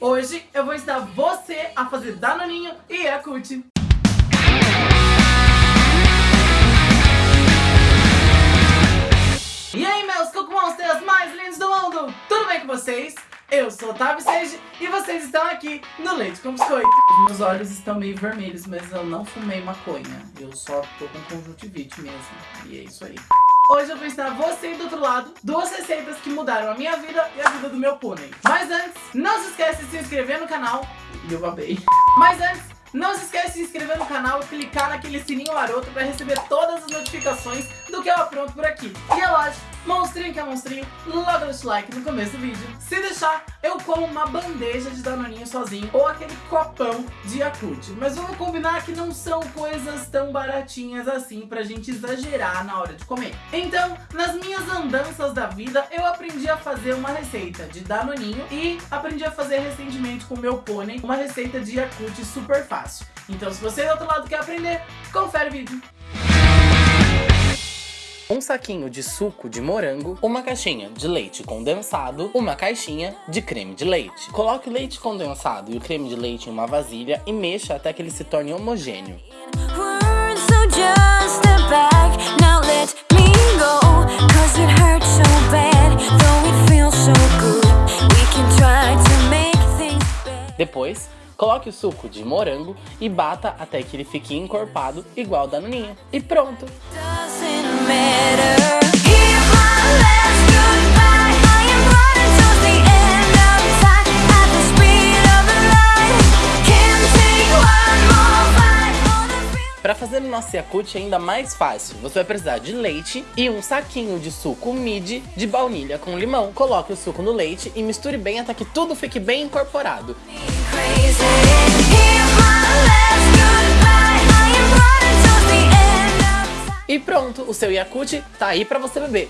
Hoje eu vou ensinar você a fazer Danoninho e Yakult. E aí, meus cucumonsters mais lindos do mundo! Tudo bem com vocês? Eu sou o Tavi Sage e vocês estão aqui no Leite com Biscoito. Meus olhos estão meio vermelhos, mas eu não fumei maconha. Eu só tô com conjuntivite mesmo. E é isso aí. Hoje eu vou ensinar você do outro lado duas receitas que mudaram a minha vida e a vida do meu pônei. Mas antes, não se esquece de se inscrever no canal. E eu babei. Mas antes, não se esquece de se inscrever no canal e clicar naquele sininho maroto para receber todas as notificações do que eu apronto por aqui. E é lógico, monstrinho que é monstrinho, logo deixa o like no começo do vídeo. Se deixar, eu como uma bandeja de danoninho sozinho ou aquele copão de Yakult. Mas vamos combinar que não são coisas tão baratinhas assim pra gente exagerar na hora de comer. Então, nas minhas andanças da vida, eu aprendi a fazer uma receita de danoninho e aprendi a fazer recentemente com meu pônei uma receita de Yakult super fácil. Então, se você do outro lado quer aprender, confere o vídeo um saquinho de suco de morango, uma caixinha de leite condensado, uma caixinha de creme de leite. Coloque o leite condensado e o creme de leite em uma vasilha e mexa até que ele se torne homogêneo. Depois, coloque o suco de morango e bata até que ele fique encorpado igual da Naninha. E pronto! Para fazer o nosso Yakult ainda mais fácil, você vai precisar de leite e um saquinho de suco midi de baunilha com limão. Coloque o suco no leite e misture bem até que tudo fique bem incorporado. E pronto, o seu Yakult tá aí pra você beber.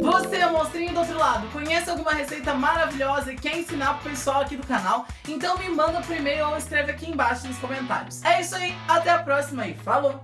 Você, monstrinho do outro lado, conhece alguma receita maravilhosa e quer ensinar pro pessoal aqui do canal? Então me manda por e-mail ou escreve aqui embaixo nos comentários. É isso aí, até a próxima e falou!